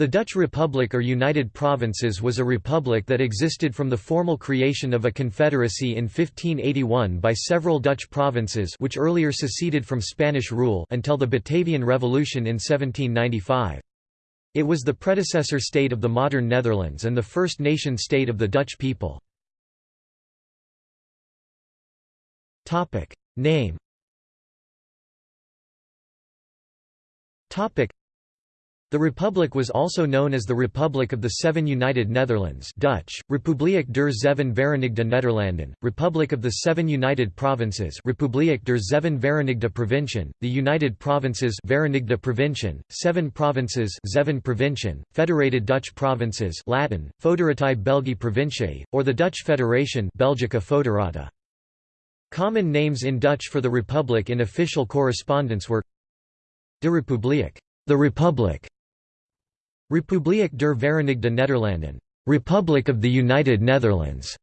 The Dutch Republic or United Provinces was a republic that existed from the formal creation of a confederacy in 1581 by several Dutch provinces which earlier seceded from Spanish rule until the Batavian Revolution in 1795. It was the predecessor state of the modern Netherlands and the first nation-state of the Dutch people. Name the republic was also known as the Republic of the Seven United Netherlands Dutch, Republiek der Zeven Verenigde Nederlanden, Republic of the Seven United Provinces Republiek der Zeven Verenigde Provinciën, the United Provinces Verenigde Provinciën, Seven Provinces Zeven Provinciën, Federated Dutch Provinces Latin, Foederatae Belgii Provinciae, or the Dutch Federation Belgica Foederata. Common names in Dutch for the Republic in official correspondence were De Republiek, the Republic, Republiek der Verenigde Nederlanden, Republic of the United Netherlands.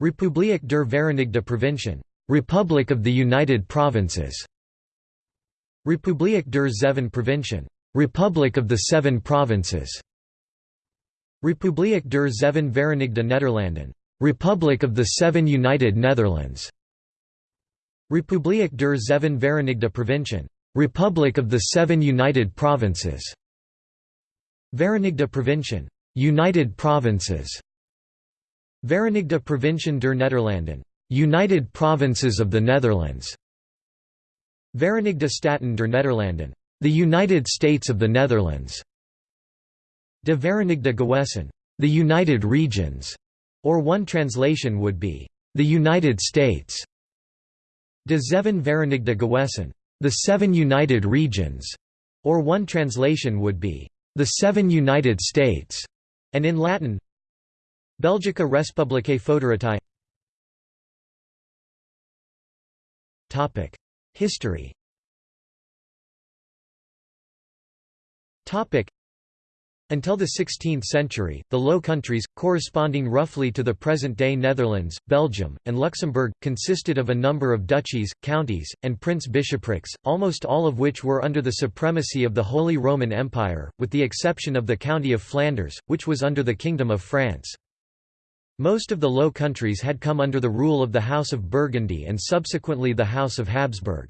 Republiek der Verenigde Provinciën, Republic of the United Provinces. Republiek der Zeven Provinciën, Republic of the Seven Provinces. Republiek der Zeven Verenigde Nederlanden, Republic of the Seven United Netherlands. Republiek der Zeven Verenigde Provinciën, Republic of the Seven United Provinces. Verenigde Provinciën, United Provinces. Verenigde Provinciën der Nederlanden, United Provinces of the Netherlands. Verenigde Staten der Nederlanden, the United States of the Netherlands. De Verenigde Gewesten, the United Regions, or one translation would be the United States. De Zeven Verenigde Gewesten, the Seven United Regions, or one translation would be the Seven United States, and in Latin, Belgica Respublicae. Topic: History. Until the 16th century, the Low Countries, corresponding roughly to the present-day Netherlands, Belgium, and Luxembourg, consisted of a number of duchies, counties, and prince-bishoprics, almost all of which were under the supremacy of the Holy Roman Empire, with the exception of the County of Flanders, which was under the Kingdom of France. Most of the Low Countries had come under the rule of the House of Burgundy and subsequently the House of Habsburg.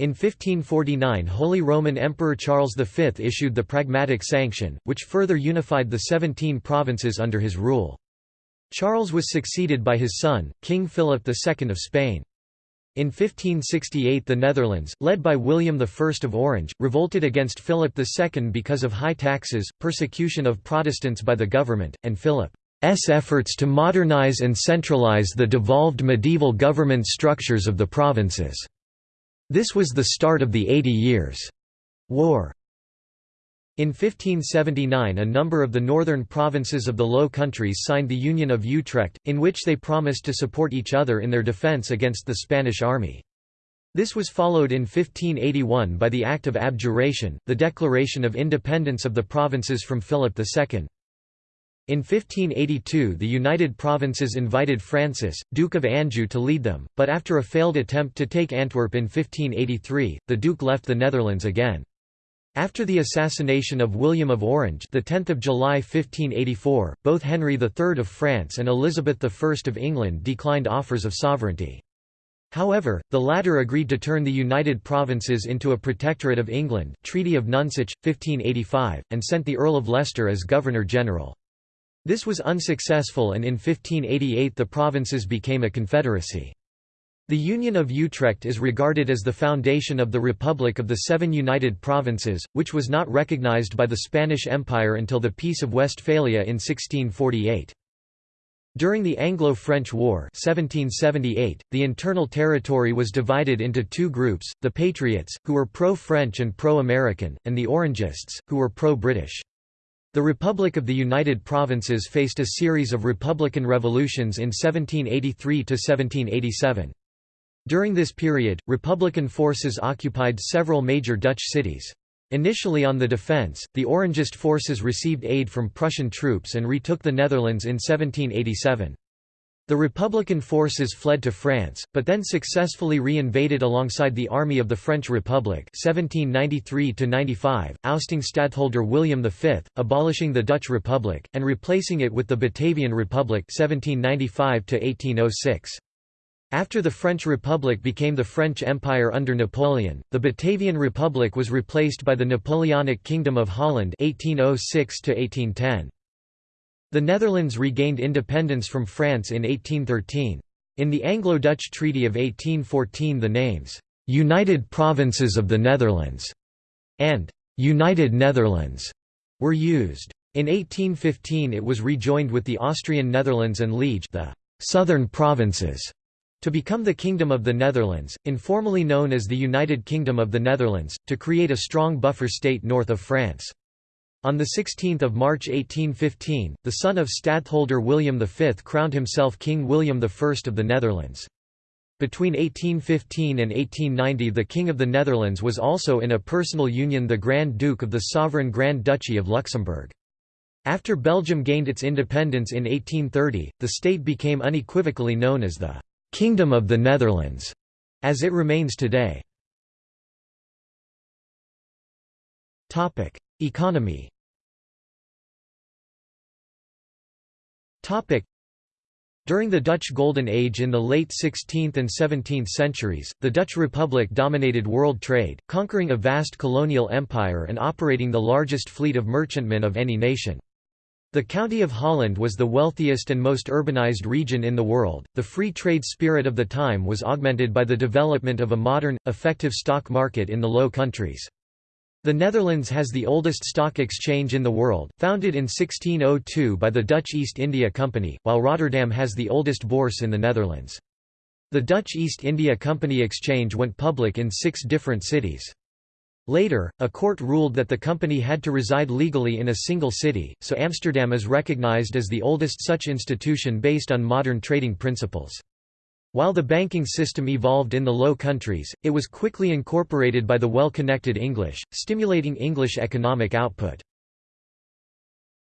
In 1549 Holy Roman Emperor Charles V issued the Pragmatic Sanction, which further unified the seventeen provinces under his rule. Charles was succeeded by his son, King Philip II of Spain. In 1568 the Netherlands, led by William I of Orange, revolted against Philip II because of high taxes, persecution of Protestants by the government, and Philip's efforts to modernize and centralize the devolved medieval government structures of the provinces. This was the start of the Eighty Years' War. In 1579 a number of the northern provinces of the Low Countries signed the Union of Utrecht, in which they promised to support each other in their defence against the Spanish army. This was followed in 1581 by the Act of Abjuration, the declaration of independence of the provinces from Philip II. In 1582 the United Provinces invited Francis, Duke of Anjou to lead them, but after a failed attempt to take Antwerp in 1583, the Duke left the Netherlands again. After the assassination of William of Orange the 10th of July 1584, both Henry III of France and Elizabeth I of England declined offers of sovereignty. However, the latter agreed to turn the United Provinces into a protectorate of England Treaty of Nonsuch, 1585, and sent the Earl of Leicester as Governor-General. This was unsuccessful and in 1588 the provinces became a confederacy. The Union of Utrecht is regarded as the foundation of the Republic of the Seven United Provinces, which was not recognized by the Spanish Empire until the Peace of Westphalia in 1648. During the Anglo-French War 1778, the internal territory was divided into two groups, the Patriots, who were pro-French and pro-American, and the Orangists, who were pro-British. The Republic of the United Provinces faced a series of republican revolutions in 1783–1787. During this period, republican forces occupied several major Dutch cities. Initially on the defence, the Orangist forces received aid from Prussian troops and retook the Netherlands in 1787. The Republican forces fled to France, but then successfully re-invaded alongside the Army of the French Republic 1793 ousting stadtholder William V, abolishing the Dutch Republic, and replacing it with the Batavian Republic 1795 After the French Republic became the French Empire under Napoleon, the Batavian Republic was replaced by the Napoleonic Kingdom of Holland 1806 -1810. The Netherlands regained independence from France in 1813. In the Anglo-Dutch Treaty of 1814 the names, "'United Provinces of the Netherlands' and "'United Netherlands' were used. In 1815 it was rejoined with the Austrian Netherlands and Liege the «southern provinces» to become the Kingdom of the Netherlands, informally known as the United Kingdom of the Netherlands, to create a strong buffer state north of France. On 16 March 1815, the son of stadtholder William V crowned himself King William I of the Netherlands. Between 1815 and 1890 the King of the Netherlands was also in a personal union the Grand Duke of the sovereign Grand Duchy of Luxembourg. After Belgium gained its independence in 1830, the state became unequivocally known as the «Kingdom of the Netherlands», as it remains today. Economy During the Dutch Golden Age in the late 16th and 17th centuries, the Dutch Republic dominated world trade, conquering a vast colonial empire and operating the largest fleet of merchantmen of any nation. The County of Holland was the wealthiest and most urbanized region in the world. The free trade spirit of the time was augmented by the development of a modern, effective stock market in the Low Countries. The Netherlands has the oldest stock exchange in the world, founded in 1602 by the Dutch East India Company, while Rotterdam has the oldest bourse in the Netherlands. The Dutch East India Company Exchange went public in six different cities. Later, a court ruled that the company had to reside legally in a single city, so Amsterdam is recognized as the oldest such institution based on modern trading principles. While the banking system evolved in the Low Countries, it was quickly incorporated by the well-connected English, stimulating English economic output.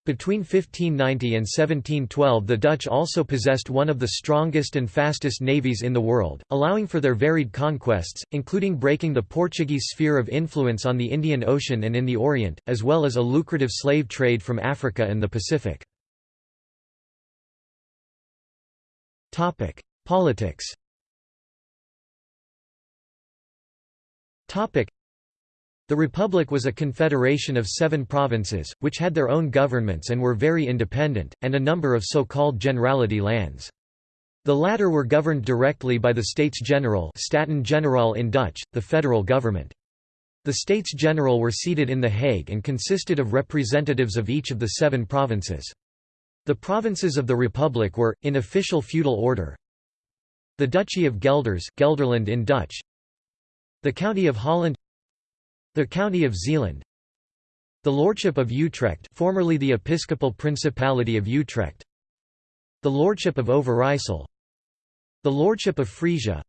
Between 1590 and 1712 the Dutch also possessed one of the strongest and fastest navies in the world, allowing for their varied conquests, including breaking the Portuguese sphere of influence on the Indian Ocean and in the Orient, as well as a lucrative slave trade from Africa and the Pacific. Politics The Republic was a confederation of seven provinces, which had their own governments and were very independent, and a number of so-called generality lands. The latter were governed directly by the States General Staten Generaal in Dutch, the federal government. The States General were seated in The Hague and consisted of representatives of each of the seven provinces. The provinces of the Republic were, in official feudal order, the Duchy of Gelders Gelderland in Dutch. The County of Holland. The County of Zeeland. The Lordship of Utrecht formerly the Episcopal Principality of Utrecht. The Lordship of Overijssel The Lordship of Frisia.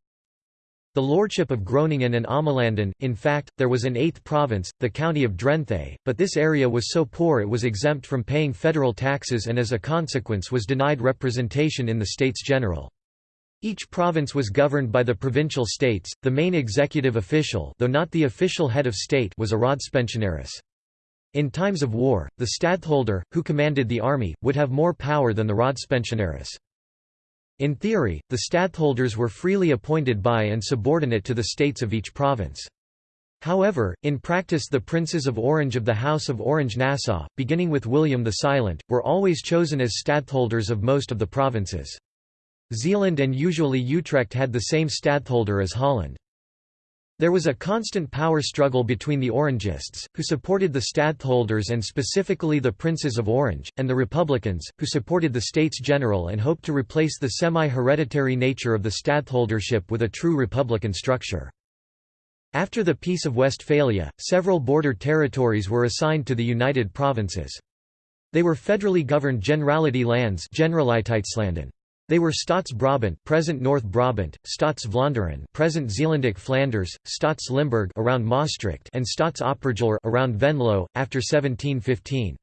The Lordship of Groningen and Ommelanden, in fact, there was an eighth province, the county of Drenthe, but this area was so poor it was exempt from paying federal taxes and as a consequence was denied representation in the States General. Each province was governed by the provincial states. The main executive official, though not the official head of state, was a Raadpensionaris. In times of war, the stadtholder, who commanded the army, would have more power than the Raadpensionaris. In theory, the stadtholders were freely appointed by and subordinate to the states of each province. However, in practice the princes of Orange of the House of Orange-Nassau, beginning with William the Silent, were always chosen as stadtholders of most of the provinces. Zeeland and usually Utrecht had the same stadtholder as Holland. There was a constant power struggle between the Orangists, who supported the stadtholders and specifically the Princes of Orange, and the Republicans, who supported the States General and hoped to replace the semi-hereditary nature of the stadtholdership with a true republican structure. After the Peace of Westphalia, several border territories were assigned to the United Provinces. They were federally governed Generality lands Generaliteitslanden. They were Staats-Brabant, present North Brabant, Staats-Vlaanderen, present Zeelandic Flanders, Staats-Limburg around Maastricht, and Staats-Oppergelre around Venlo after 1715.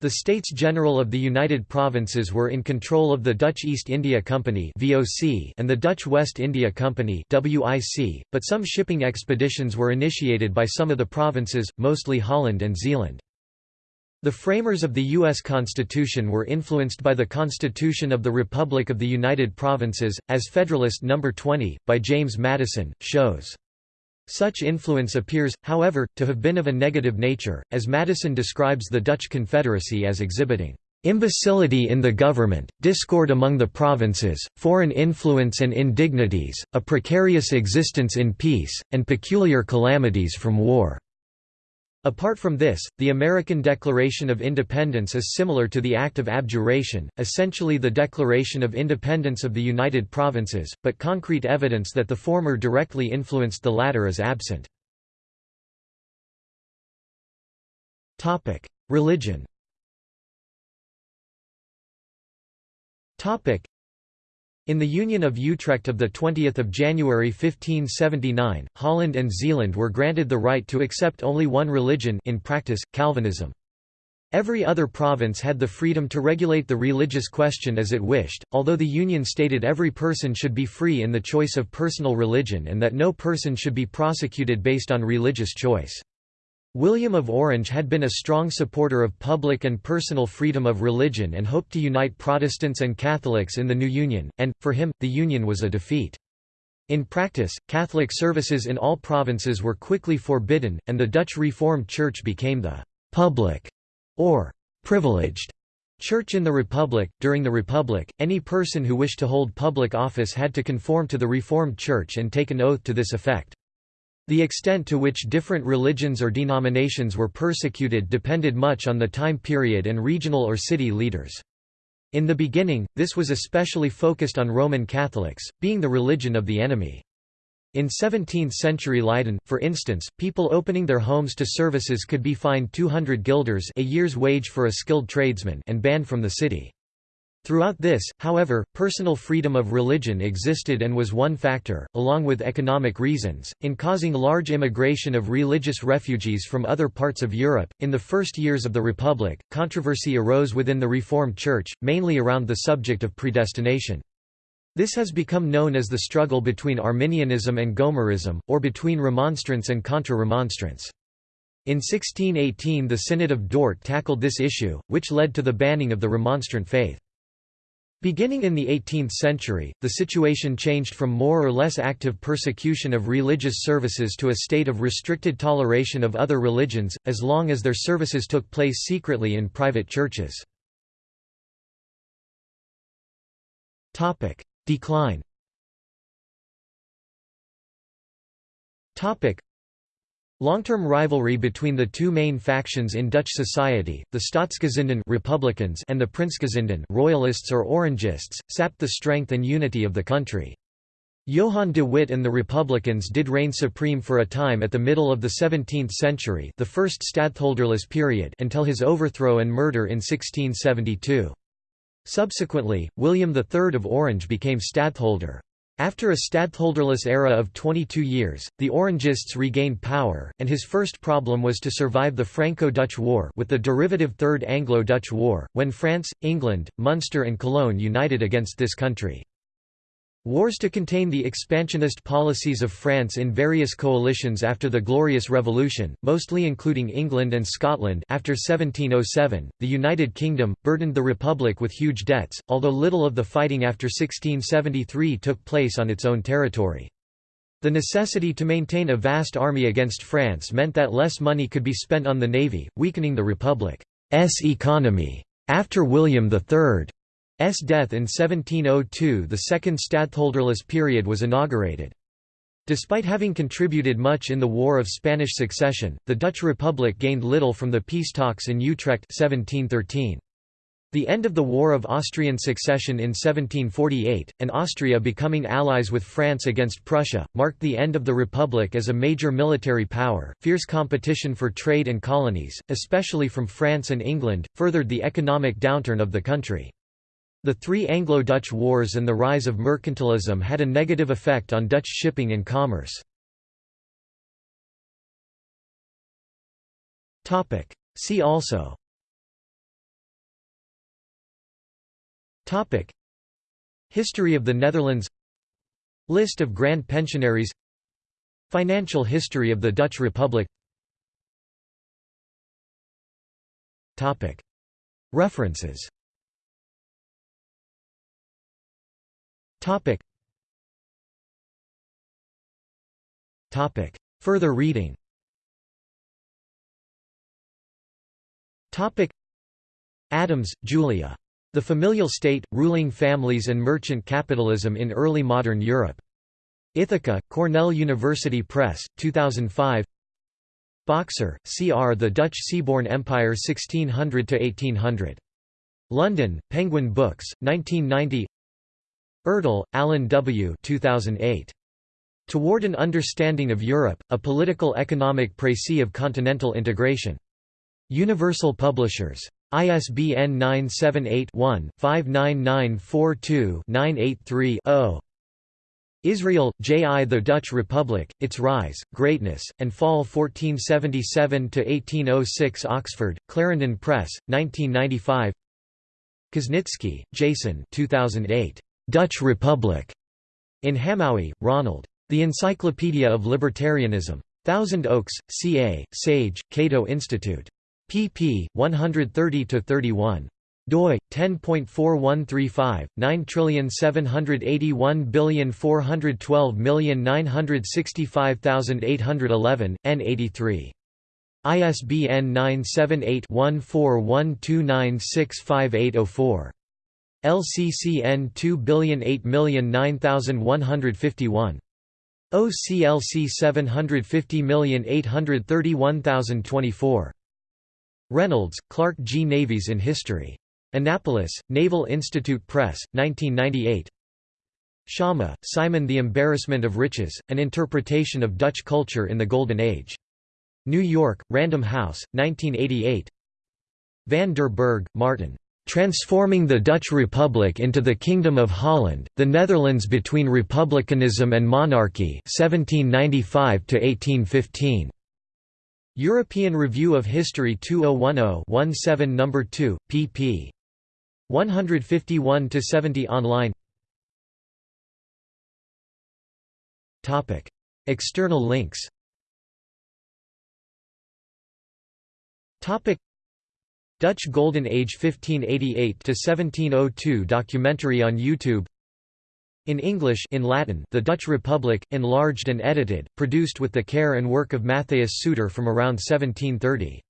The States General of the United Provinces were in control of the Dutch East India Company (VOC) and the Dutch West India Company (WIC), but some shipping expeditions were initiated by some of the provinces, mostly Holland and Zeeland. The framers of the U.S. Constitution were influenced by the Constitution of the Republic of the United Provinces, as Federalist No. 20, by James Madison, shows. Such influence appears, however, to have been of a negative nature, as Madison describes the Dutch Confederacy as exhibiting imbecility in the government, discord among the provinces, foreign influence and indignities, a precarious existence in peace, and peculiar calamities from war." Apart from this, the American Declaration of Independence is similar to the Act of Abjuration, essentially the Declaration of Independence of the United Provinces, but concrete evidence that the former directly influenced the latter is absent. Religion in the Union of Utrecht of 20 January 1579, Holland and Zeeland were granted the right to accept only one religion in practice, Calvinism. Every other province had the freedom to regulate the religious question as it wished, although the Union stated every person should be free in the choice of personal religion and that no person should be prosecuted based on religious choice. William of Orange had been a strong supporter of public and personal freedom of religion and hoped to unite Protestants and Catholics in the new union, and, for him, the union was a defeat. In practice, Catholic services in all provinces were quickly forbidden, and the Dutch Reformed Church became the «public» or «privileged» church in the Republic. During the Republic, any person who wished to hold public office had to conform to the Reformed Church and take an oath to this effect. The extent to which different religions or denominations were persecuted depended much on the time period and regional or city leaders. In the beginning, this was especially focused on Roman Catholics, being the religion of the enemy. In 17th-century Leiden, for instance, people opening their homes to services could be fined 200 guilders a year's wage for a skilled tradesman and banned from the city. Throughout this, however, personal freedom of religion existed and was one factor, along with economic reasons, in causing large immigration of religious refugees from other parts of Europe. In the first years of the Republic, controversy arose within the Reformed Church, mainly around the subject of predestination. This has become known as the struggle between Arminianism and Gomarism, or between Remonstrance and Contra-Remonstrance. In 1618 the Synod of Dort tackled this issue, which led to the banning of the Remonstrant faith. Beginning in the 18th century, the situation changed from more or less active persecution of religious services to a state of restricted toleration of other religions, as long as their services took place secretly in private churches. Decline Long-term rivalry between the two main factions in Dutch society, the Staatsgezinden Republicans and the Prinsgezinden Royalists or Orangists, sapped the strength and unity of the country. Johan de Witt and the Republicans did reign supreme for a time at the middle of the 17th century the first stadtholderless period until his overthrow and murder in 1672. Subsequently, William III of Orange became stadtholder. After a stadtholderless era of 22 years, the Orangists regained power, and his first problem was to survive the Franco-Dutch War with the derivative Third Anglo-Dutch War, when France, England, Munster and Cologne united against this country. Wars to contain the expansionist policies of France in various coalitions after the Glorious Revolution, mostly including England and Scotland after 1707, the United Kingdom, burdened the Republic with huge debts, although little of the fighting after 1673 took place on its own territory. The necessity to maintain a vast army against France meant that less money could be spent on the navy, weakening the Republic's economy. After William III S death in 1702 the second stadtholderless period was inaugurated. Despite having contributed much in the War of Spanish Succession, the Dutch Republic gained little from the peace talks in Utrecht 1713. The end of the War of Austrian Succession in 1748, and Austria becoming allies with France against Prussia, marked the end of the Republic as a major military power. Fierce competition for trade and colonies, especially from France and England, furthered the economic downturn of the country. The three Anglo-Dutch wars and the rise of mercantilism had a negative effect on Dutch shipping and commerce. See also. Topic. History of the Netherlands. List of Grand Pensionaries. Financial history of the Dutch Republic. References Further reading Topic. Adams, Julia. The Familial State, Ruling Families and Merchant Capitalism in Early Modern Europe. Ithaca, Cornell University Press, 2005 Boxer, C. R. The Dutch Seaborne Empire 1600–1800. London, Penguin Books, 1990 Ertl, Alan W. 2008. Toward an Understanding of Europe, A Political Economic Précis of Continental Integration. Universal Publishers. ISBN 978-1-59942-983-0. Israel, J. I. The Dutch Republic, Its Rise, Greatness, and Fall 1477–1806 Oxford, Clarendon Press, 1995 Kuznicki, Jason 2008. Dutch Republic. In Hamowy, Ronald. The Encyclopedia of Libertarianism. Thousand Oaks, CA, Sage, Cato Institute. pp. 130–31 doi 10.4135 9781412965811 n83 ISBN 978-1412965804. LCCN 2008009151. OCLC 750831024. Reynolds, Clark G. Navies in History. Annapolis, Naval Institute Press, 1998 Schama, Simon The Embarrassment of Riches, An Interpretation of Dutch Culture in the Golden Age. New York, Random House, 1988 Van der Burg, Martin. Transforming the Dutch Republic into the Kingdom of Holland, the Netherlands between Republicanism and Monarchy 1795 -1815. European Review of History 2010-17 No. 2, pp. 151–70 online. External links. Dutch Golden Age 1588 to 1702 documentary on YouTube. In English in Latin, The Dutch Republic, enlarged and edited, produced with the care and work of Matthias Seutter from around 1730.